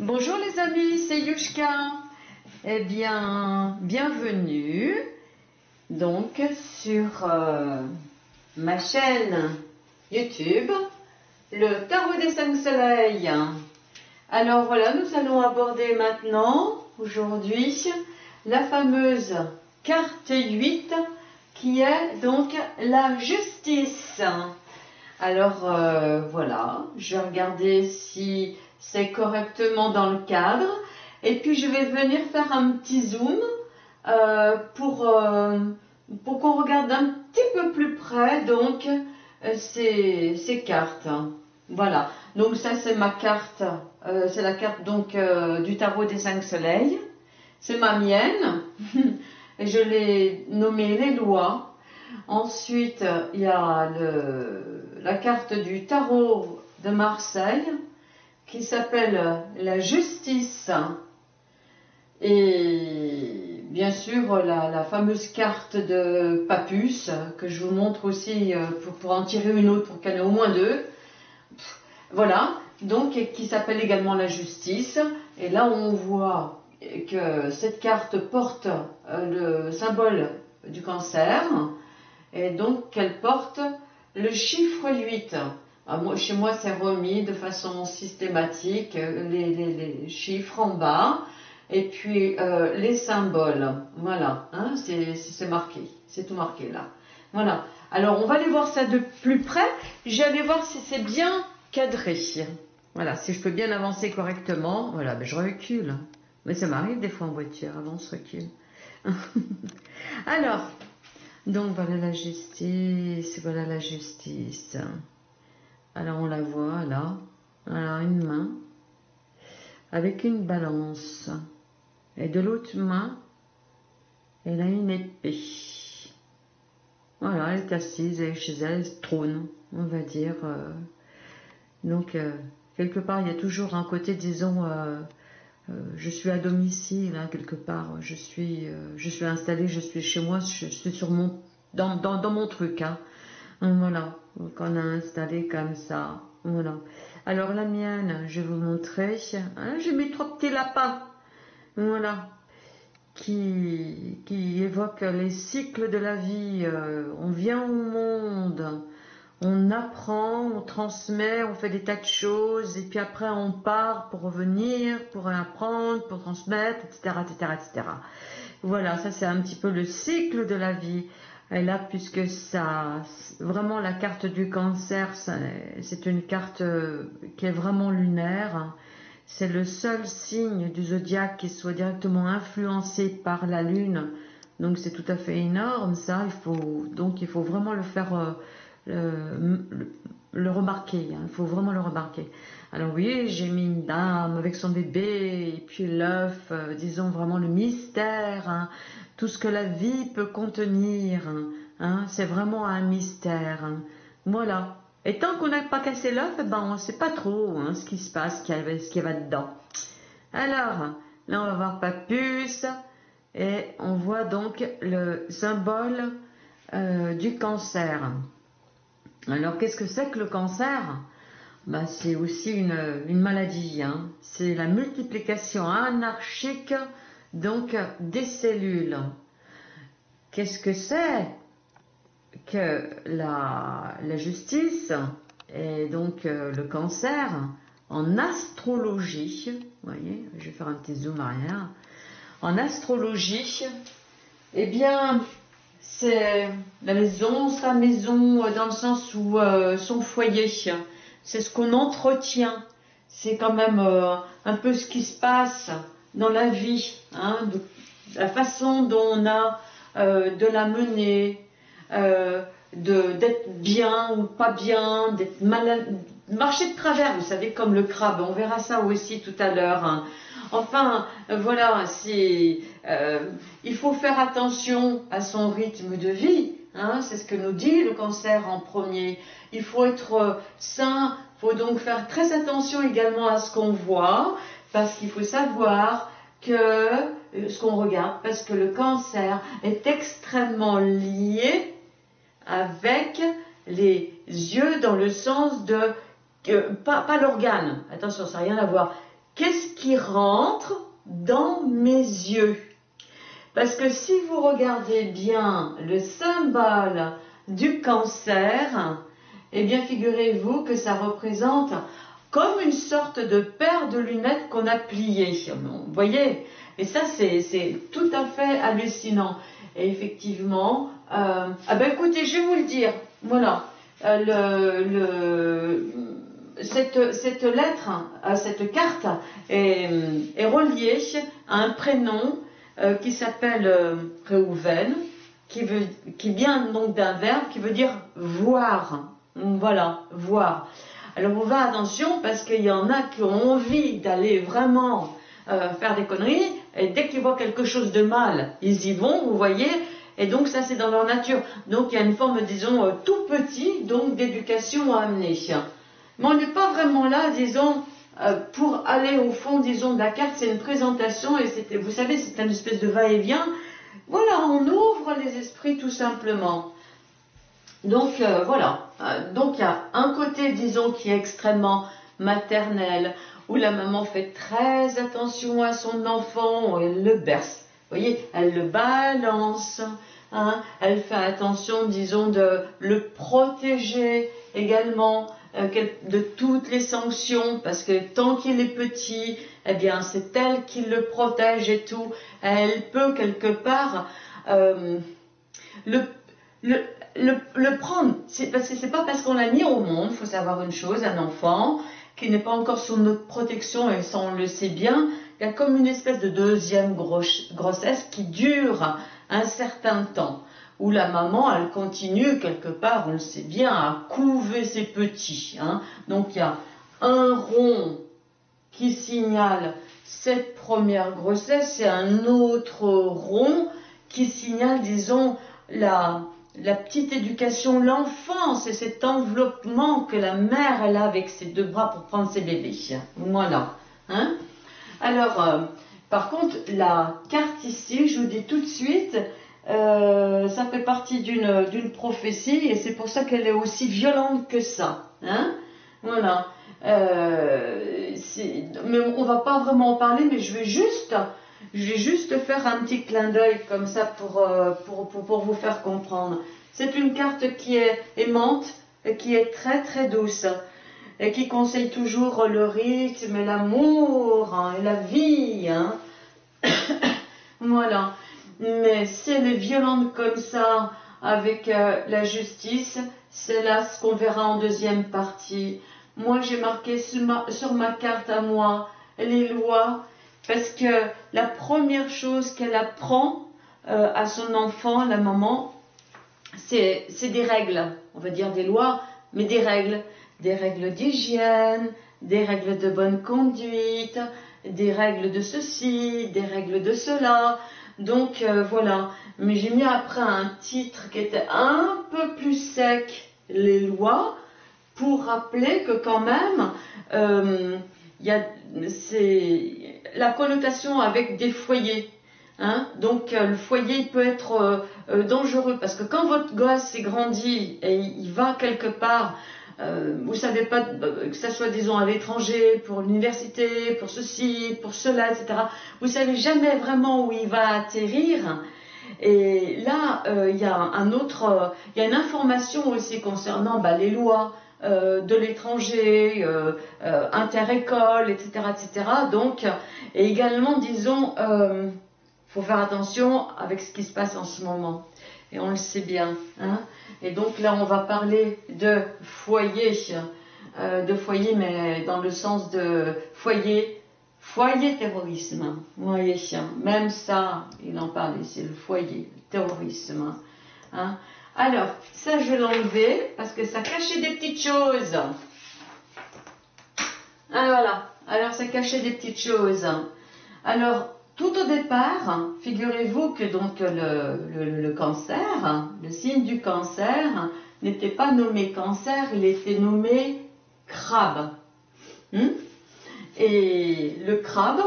Bonjour les amis, c'est Yushka. Eh bien, bienvenue donc sur euh, ma chaîne YouTube, le Tarot des cinq soleils. Alors voilà, nous allons aborder maintenant, aujourd'hui, la fameuse carte 8 qui est donc la justice. Alors euh, voilà, je vais regarder si c'est correctement dans le cadre. Et puis je vais venir faire un petit zoom euh, pour, euh, pour qu'on regarde un petit peu plus près donc ces, ces, cartes. Voilà, donc ça c'est ma carte, c'est la carte donc du tarot des cinq soleils. C'est ma mienne. Je l'ai nommée les lois. Ensuite, il y a la carte du tarot de Marseille qui s'appelle la justice. Et bien sûr, la, fameuse carte de Papus, que je vous montre aussi euh, pour, pour en tirer une autre pour qu'il y en ait au moins deux. Voilà, donc qui s'appelle également la justice. Et là, on voit que cette carte porte euh, le symbole du cancer et donc qu'elle porte le chiffre 8. Ah, chez moi, c'est remis de façon systématique, euh, les, chiffres en bas, et puis euh, les symboles. Voilà, hein, c'est marqué, c'est tout marqué là. Voilà. Alors, on va aller voir ça de plus près. J'allais voir si c'est bien cadré. Voilà, si je peux bien avancer correctement. Voilà, mais je recule. Mais ça m'arrive des fois en voiture, avance, recule. Alors, donc voilà la justice, voilà la justice. Alors on la voit là, alors une main avec une balance et de l'autre main elle a une épée. Voilà, elle est assise, elle est chez elle, elle trône, on va dire. Euh. donc euh, quelque part il y a toujours un côté, disons, euh, je suis à domicile, hein, quelque part, je suis, je installée, je suis chez moi, je, suis sur mon, dans, dans, mon truc. Hein. Voilà, qu'on a installé comme ça. Voilà. Alors la mienne, je vais vous montrer. Hein, J'ai mis trois petits lapins. Voilà. Qui, qui évoquent les cycles de la vie. Euh, on vient au monde, on apprend, on transmet, on fait des tas de choses, et puis après on part pour revenir, pour apprendre, pour transmettre, etc., etc., etc. Voilà, ça c'est un petit peu le cycle de la vie. Et là, puisque ça, vraiment la carte du cancer, c'est une carte euh, qui est vraiment lunaire. C'est le seul signe du zodiaque qui soit directement influencé par la lune. Donc c'est tout à fait énorme ça. Donc il faut vraiment le faire euh, le, remarquer, hein. il faut vraiment le remarquer. Alors oui, j'ai mis une dame avec son bébé, et puis l'œuf, euh, disons vraiment le mystère, hein. Tout ce que la vie peut contenir, hein. c'est vraiment un mystère. Voilà. Et tant qu'on n'a pas cassé l'œuf, eh ben, on ne sait pas trop ce qui se passe, ce qui va dedans. Alors, là on va voir Papus, et on voit donc le symbole euh, du cancer. Alors qu'est-ce que c'est que le cancer? Bah, C'est aussi une, maladie. Hein. C'est la multiplication anarchique donc des cellules. Qu'est-ce que c'est que la, justice et donc euh, le cancer en astrologie, vous voyez, je vais faire un petit zoom arrière, en astrologie, eh bien, c'est la maison, sa maison, euh, dans le sens où euh, son foyer, c'est ce qu'on entretient. C'est quand même un peu ce qui se passe dans la vie, hein, la façon dont on a de la mener, d'être bien ou pas bien, d'être mal, marcher de travers, vous savez, comme le crabe. On verra ça aussi tout à l'heure. Hein. Enfin, voilà, euh, il faut faire attention à son rythme de vie. Hein, c'est ce que nous dit le cancer en premier. Il faut être euh, sain, il faut donc faire très attention également à ce qu'on voit, parce qu'il faut savoir que euh, ce qu'on regarde, parce que le cancer est extrêmement lié avec les yeux dans le sens de pas, pas l'organe, attention, ça n'a rien à voir, qu'est-ce qui rentre dans mes yeux? Parce que si vous regardez bien le symbole du cancer, eh bien figurez-vous que ça représente comme une sorte de paire de lunettes qu'on a pliées. Vous voyez? Et ça, c'est tout à fait hallucinant. Et effectivement, euh, ah ben écoutez, je vais vous le dire. Voilà. Euh, cette, lettre, euh, cette carte est, reliée à un prénom qui s'appelle Reuven, qui, qui vient donc d'un verbe qui veut dire voir. Voilà, voir. Alors on va attention parce qu'il y en a qui ont envie d'aller vraiment euh, faire des conneries et dès qu'ils voient quelque chose de mal, ils y vont, vous voyez. Et donc ça c'est dans leur nature. Donc il y a une forme, disons, euh, tout petit, donc d'éducation à amener. Mais on n'est pas vraiment là, disons, euh, pour aller au fond, disons, de la carte, c'est une présentation et vous savez, c'est une espèce de va-et-vient. Voilà, on ouvre les esprits tout simplement. Donc voilà, donc il y a un côté, disons, qui est extrêmement maternel, où la maman fait très attention à son enfant, elle le berce, vous voyez, elle le balance, hein, elle fait attention, disons, de le protéger également euh, de toutes les sanctions, parce que tant qu'il est petit, eh bien, c'est elle qui le protège et tout. Elle peut quelque part le, le, le, prendre, c'est pas parce qu'on l'a mis au monde, faut savoir une chose, un enfant qui n'est pas encore sous notre protection, et ça on le sait bien, il y a comme une espèce de deuxième grossesse qui dure un certain temps, où la maman, elle continue quelque part, on le sait bien, à couver ses petits. Hein. Donc il y a un rond qui signale cette première grossesse et un autre rond qui signale, disons, la, la petite éducation, l'enfance et cet enveloppement que la mère a avec ses deux bras pour prendre ses bébés. Voilà. Hein Alors, euh, par contre, la carte ici, je vous dis tout de suite, euh, ça fait partie d'une prophétie et c'est pour ça qu'elle est aussi violente que ça. Hein voilà. Euh, mais on va pas vraiment en parler, mais je vais juste je vais juste faire un petit clin d'œil comme ça euh, pour, pour, pour, vous faire comprendre. C'est une carte qui est aimante et qui est très très douce et qui conseille toujours le rythme l'amour hein, et la vie. Hein. voilà. Mais si elle est violente comme ça avec euh, la justice, c'est là ce qu'on verra en deuxième partie. Moi, j'ai marqué sur ma, sur ma carte à moi les lois parce que la première chose qu'elle apprend euh, à son enfant, la maman, c'est des règles, on va dire des lois, mais des règles, des règles d'hygiène, des règles de bonne conduite, des règles de ceci, des règles de cela. Donc euh, voilà, mais j'ai mis après un titre qui était un peu plus sec, les lois, pour rappeler que quand même, euh, il y a, la connotation avec des foyers. Hein. Donc euh, le foyer peut être euh, euh, dangereux parce que quand votre gosse est grandi et il va quelque part, vous savez pas que ça soit disons à l'étranger, pour l'université, pour ceci, pour cela, etc. Vous savez jamais vraiment où il va atterrir. Et là, il y a un autre, il y a une information aussi concernant bah, les lois, euh, de l'étranger, euh, euh, inter-école, etc., etc. Donc, et également, disons, il faut faire attention avec ce qui se passe en ce moment. Et on le sait bien. Hein. et donc là, on va parler de foyer, de foyer, mais dans le sens de foyer, foyer terrorisme. Voyez, même ça, il en parle c'est le foyer, terrorisme. Hein. Alors, ça, je vais l'enlever parce que ça cachait des petites choses. Ah, voilà. Alors, ça cachait des petites choses. Alors, tout au départ, figurez-vous que donc le, cancer, le signe du cancer, n'était pas nommé cancer, il était nommé crabe. Hmm? Et le crabe,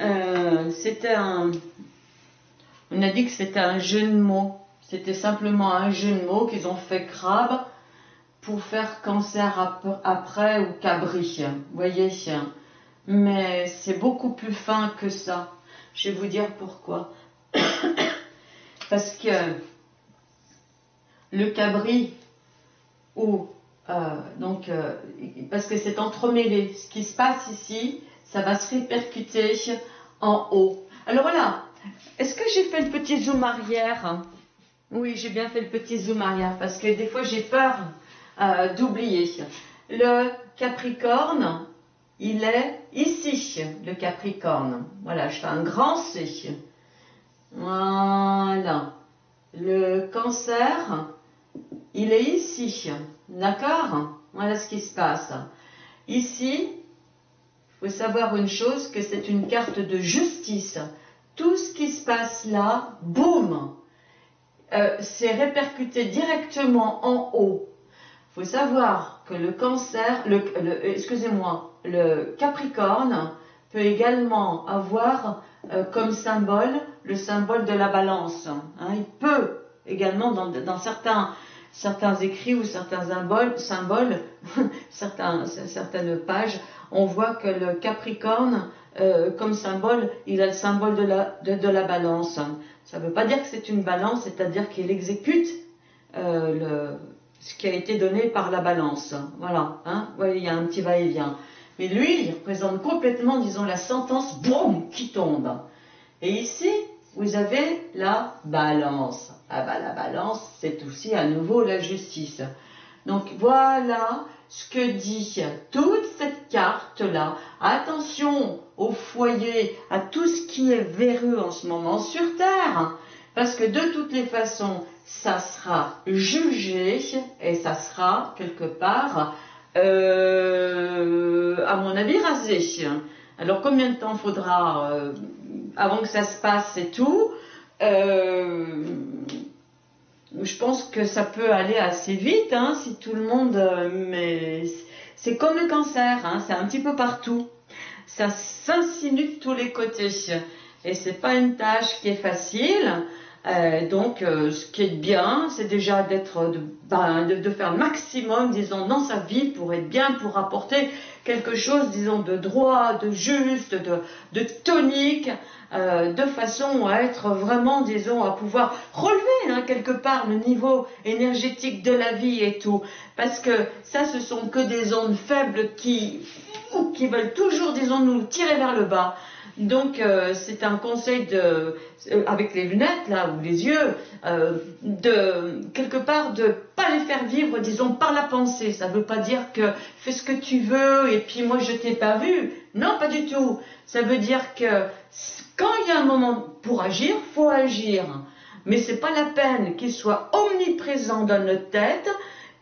euh, c'était un... On a dit que c'était un jeune mot. C'était simplement un jeu de mots qu'ils ont fait crabe pour faire cancer après ou cabri. Vous voyez mais c'est beaucoup plus fin que ça. Je vais vous dire pourquoi. Parce que le cabri, ou euh, donc, euh, parce que c'est entremêlé, ce qui se passe ici, ça va se répercuter en haut. Alors voilà, est-ce que j'ai fait le petit zoom arrière? Oui, j'ai bien fait le petit zoom arrière parce que des fois j'ai peur euh, d'oublier. Le Capricorne, il est ici, le Capricorne. Voilà, je fais un grand C. Voilà. Le Cancer, il est ici. D'accord? Voilà ce qui se passe. Ici, il faut savoir une chose, que c'est une carte de justice. Tout ce qui se passe là, boum, euh, c'est répercuté directement en haut. Il faut savoir que le cancer, le, excusez-moi, le capricorne peut également avoir euh, comme symbole le symbole de la balance. Hein. il peut également, dans, certains, certains écrits ou certains symboles certaines pages, on voit que le Capricorne, euh, comme symbole, il a le symbole de la, de, la balance. Ça ne veut pas dire que c'est une balance, c'est-à-dire qu'il exécute euh, ce qui a été donné par la balance. Voilà, hein, il y a un petit va-et-vient. Mais lui, il représente complètement, disons, la sentence, boum, qui tombe. Et ici, vous avez la balance. Ah bah la balance, c'est aussi à nouveau la justice. Donc voilà ce que dit toute cette carte-là. Attention au foyer, à tout ce qui est véreux en ce moment sur Terre. Parce que de toutes les façons, ça sera jugé et ça sera quelque part, euh, à mon avis, rasé. Alors combien de temps faudra euh, avant que ça se passe et tout euh, je pense que ça peut aller assez vite, hein, si tout le monde. Euh, mais c'est comme le cancer, hein, c'est un petit peu partout. Ça s'insinue de tous les côtés. Et c'est pas une tâche qui est facile. Euh, donc, euh, ce qui est bien, c'est déjà d'être, ben, de, faire le maximum, disons, dans sa vie pour être bien, pour apporter quelque chose, disons, de droit, de juste, de, tonique, euh, de façon à être vraiment, disons, à pouvoir relever hein, quelque part le niveau énergétique de la vie et tout. Parce que ça, ce sont que des ondes faibles qui veulent toujours, disons, nous tirer vers le bas. Donc euh, c'est un conseil de, euh, avec les lunettes là ou les yeux, de quelque part de pas les faire vivre, disons par la pensée. Ça ne veut pas dire que fais ce que tu veux et puis moi je t'ai pas vu. Non, pas du tout. Ça veut dire que quand il y a un moment pour agir, faut agir. Mais c'est pas la peine qu'il soit omniprésent dans notre tête,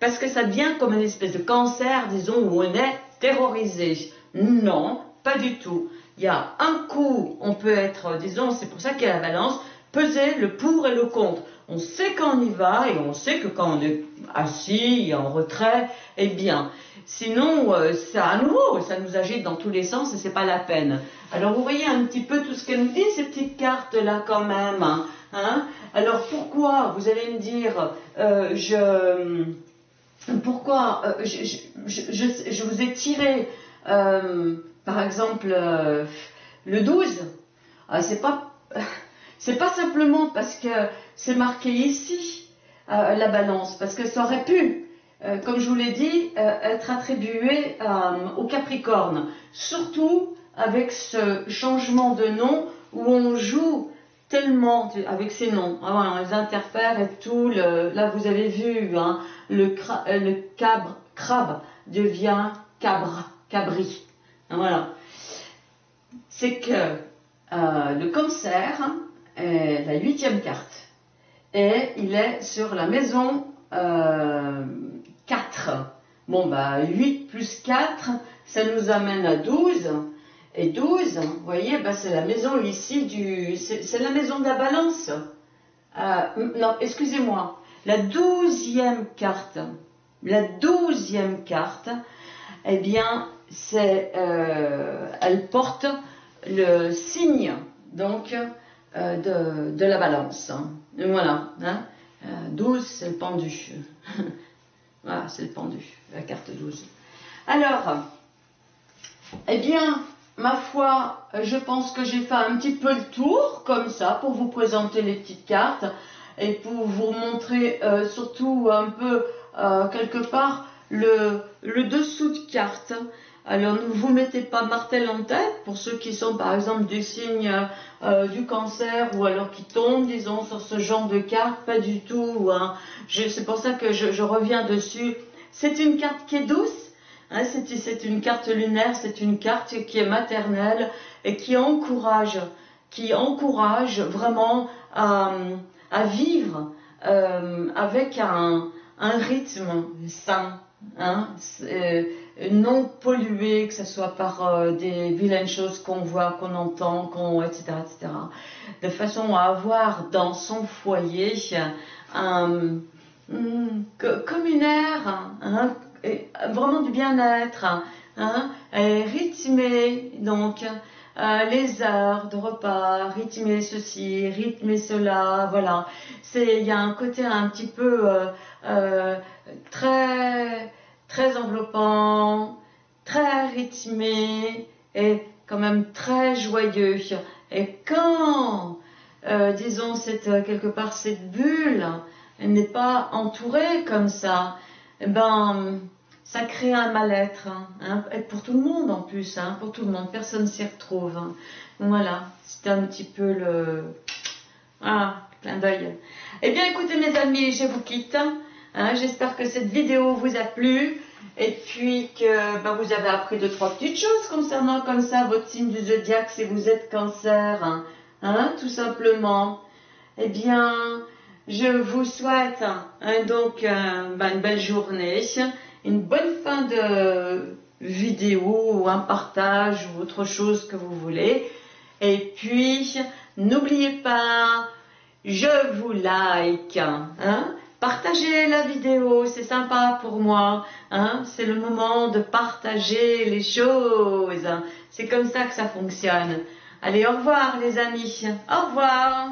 parce que ça devient comme une espèce de cancer, disons, où on est terrorisé. Non, pas du tout. Il y a un coup, on peut être, disons, c'est pour ça qu'il y a la balance, peser le pour et le contre. On sait quand on y va et on sait que quand on est assis, en retrait, eh bien. Sinon, euh, ça à nouveau, ça nous agite dans tous les sens et c'est pas la peine. Alors vous voyez un petit peu tout ce qu'elle nous dit, ces petites cartes-là quand même. Hein, hein. Alors pourquoi, vous allez me dire, euh, je, pourquoi euh, je, vous ai tiré, par exemple, le 12 ah, C'est pas, c'est pas simplement parce que c'est marqué ici la balance, parce que ça aurait pu euh, comme je vous l'ai dit, euh, être attribué euh, au Capricorne. Surtout avec ce changement de nom où on joue tellement avec ces noms. Ah on les interfère et tout. là, vous avez vu, hein, le, cabre, crabe devient cabre, cabri. Hein, voilà. C'est que le cancer est la huitième carte. Et il est sur la maison 4. Bon, bah 8 plus 4, ça nous amène à 12. Et 12, vous voyez, bah, c'est la maison ici du... C'est la maison de la balance. Euh, non, excusez-moi. La douzième carte, la douzième carte, eh bien, c'est, euh, elle porte le signe, donc, euh, de, la balance. Voilà. Hein. 12, c'est le pendu. Voilà, c'est le pendu, la carte 12. Alors, eh bien, ma foi, je pense que j'ai fait un petit peu le tour, comme ça, pour vous présenter les petites cartes et pour vous montrer euh, surtout un peu, euh, quelque part, le, dessous de carte. Alors ne vous mettez pas martel en tête pour ceux qui sont par exemple du signe euh, du cancer ou alors qui tombent, disons, sur ce genre de carte, pas du tout. Hein. C'est pour ça que je, je reviens dessus. C'est une carte qui est douce, Hein, c'est une carte lunaire, c'est une carte qui est maternelle et qui encourage, qui encourage vraiment à, vivre euh, avec un, rythme sain, hein, euh, non pollué, que ce soit par euh, des vilaines choses qu'on voit, qu'on entend, etc., etc., de façon à avoir dans son foyer un, hum, comme une air, hein, vraiment du bien-être, hein, rythmer donc euh, les heures de repas, rythmer ceci, rythmer cela, voilà. Il y a un côté un petit peu euh, euh, très très enveloppant, très rythmé et quand même très joyeux. Et quand disons cette quelque part cette bulle n'est pas entourée comme ça, eh ben, ça crée un mal-être, hein, hein pour tout le monde en plus, hein, pour tout le monde, personne s'y retrouve. Hein. Voilà, c'est un petit peu le... Ah, clin d'œil. Eh bien écoutez mes amis, je vous quitte. J'espère que cette vidéo vous a plu et puis que ben, vous avez appris deux, trois petites choses concernant comme ça votre signe du zodiaque si vous êtes cancer, tout simplement. Eh bien, je vous souhaite donc euh, ben, une belle journée, une bonne fin de vidéo ou un partage ou autre chose que vous voulez. Et puis, n'oubliez pas, je vous like. Hein. Partagez la vidéo, c'est sympa pour moi. Hein. C'est le moment de partager les choses. C'est comme ça que ça fonctionne. Allez, au revoir les amis. Au revoir.